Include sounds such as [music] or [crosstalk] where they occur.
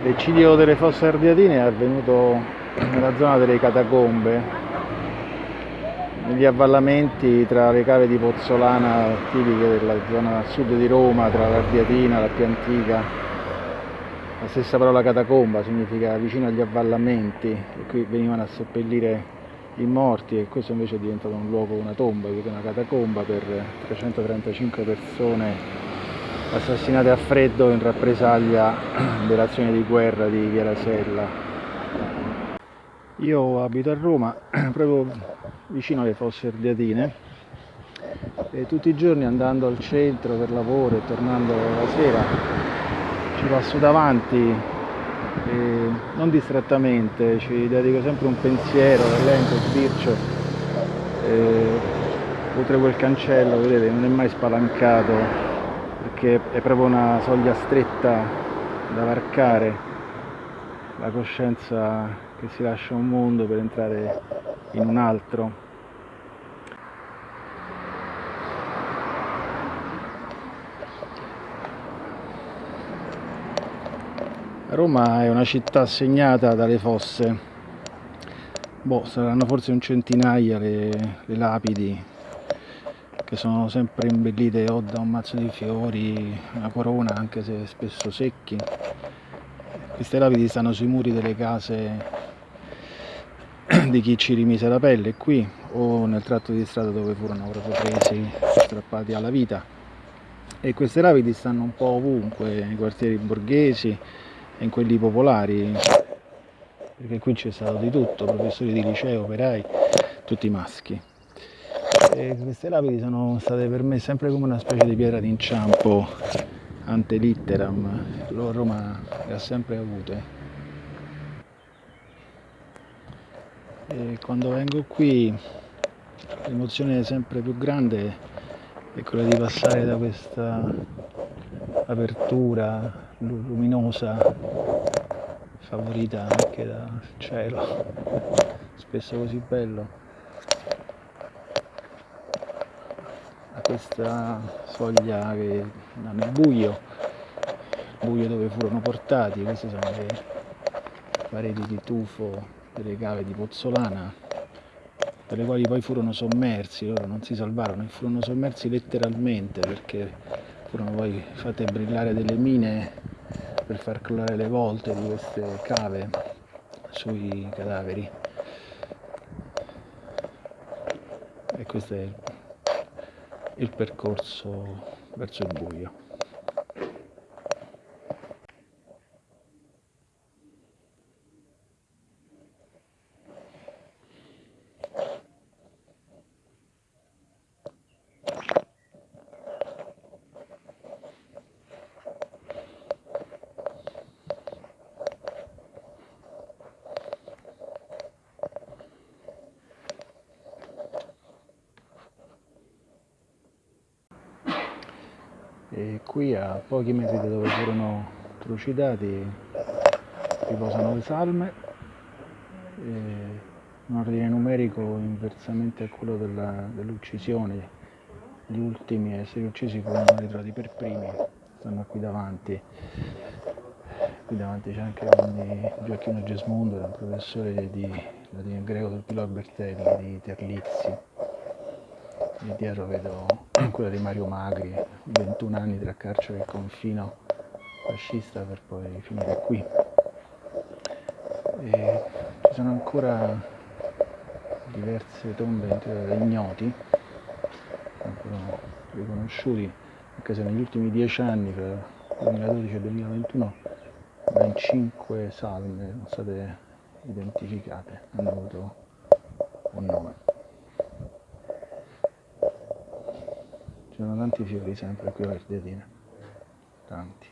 L'eccidio delle fosse ardeatine è avvenuto nella zona delle catacombe, negli avvallamenti tra le cave di Pozzolana tipiche della zona sud di Roma, tra l'Ardiatina, la più antica. La stessa parola catacomba significa vicino agli avvallamenti e qui venivano a seppellire i morti e questo invece è diventato un luogo, una tomba, una catacomba per 335 persone assassinate a freddo in rappresaglia [clears throat] dell'azione di guerra di Via Rasella. Io abito a Roma, [clears throat] proprio vicino alle fosse ardeatine e tutti i giorni andando al centro per lavoro e tornando la sera ci passo davanti e non distrattamente, ci dedico sempre un pensiero, lento, sbircio. Oltre quel cancello, vedete, non è mai spalancato perché è proprio una soglia stretta da varcare, la coscienza che si lascia un mondo per entrare in un altro. Roma è una città segnata dalle fosse, boh, saranno forse un centinaia le, le lapidi che sono sempre imbellite o da un mazzo di fiori, una corona anche se spesso secchi. Queste lapidi stanno sui muri delle case [clears throat] di chi ci rimise la pelle qui o nel tratto di strada dove furono proprio presi, strappati alla vita. E queste lapidi stanno un po' ovunque, nei quartieri borghesi e in quelli popolari, perché qui c'è stato di tutto, professori di liceo, operai, tutti maschi. E queste lapidi sono state per me sempre come una specie di pietra d'inciampo ante litteram, Roma le ha sempre avute. E quando vengo qui l'emozione sempre più grande è quella di passare da questa apertura luminosa favorita anche dal cielo, spesso così bello questa soglia che nel buio, buio dove furono portati, queste sono le pareti di tufo delle cave di Pozzolana, per le quali poi furono sommersi, loro non si salvarono e furono sommersi letteralmente perché furono poi fatte brillare delle mine per far crollare le volte di queste cave sui cadaveri. E questo è il percorso verso il buio. E qui a pochi metri da dove furono trucidati riposano le salme. In ordine numerico inversamente a quello dell'uccisione. Gli ultimi a essere uccisi furono ritrovati per primi stanno qui davanti. Qui davanti c'è anche Gioacchino Gesmundo un professore di latino greco del Pilo Albertelli di Terlizzi e dietro vedo quella di Mario Magri, 21 anni tra carcere e confino fascista per poi finire qui. E ci sono ancora diverse tombe ignoti, ancora riconosciuti, anche se negli ultimi dieci anni, tra il 2012 e il 2021, ben cinque salme sono state identificate, hanno avuto un nome. Ci sono tanti fiori sempre qui a Verdetina, tanti.